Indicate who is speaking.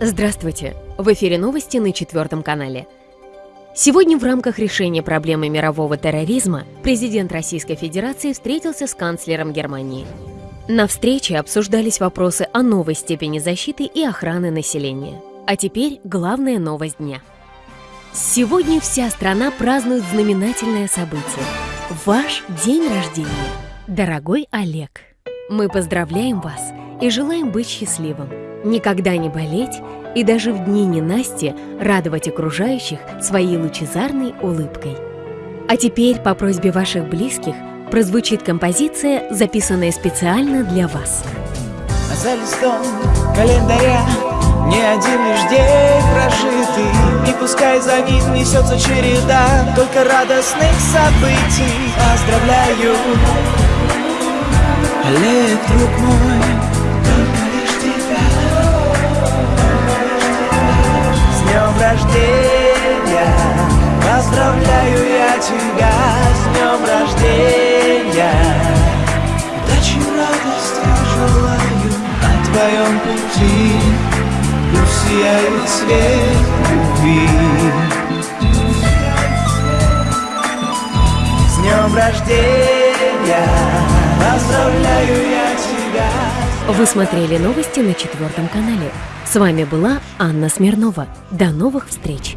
Speaker 1: Здравствуйте! В эфире новости на четвертом канале. Сегодня в рамках решения проблемы мирового терроризма президент Российской Федерации встретился с канцлером Германии. На встрече обсуждались вопросы о новой степени защиты и охраны населения. А теперь главная новость дня. Сегодня вся страна празднует знаменательное событие – ваш день рождения. Дорогой Олег, мы поздравляем вас и желаем быть счастливым – никогда не болеть и даже в дни ненасти радовать окружающих своей лучезарной улыбкой. А теперь по просьбе ваших близких прозвучит композиция, записанная специально для вас.
Speaker 2: За листом календаря не один лишь день прожитый И пускай за ним несется череда Только радостных событий Поздравляю, Олег, друг мой тебя с днем рождения Удачи, радости желаю на твоем пути Пусть сияет свет любви С днем рождения Поздравляю я тебя
Speaker 1: Вы смотрели новости на четвертом канале. С вами была Анна Смирнова. До новых встреч!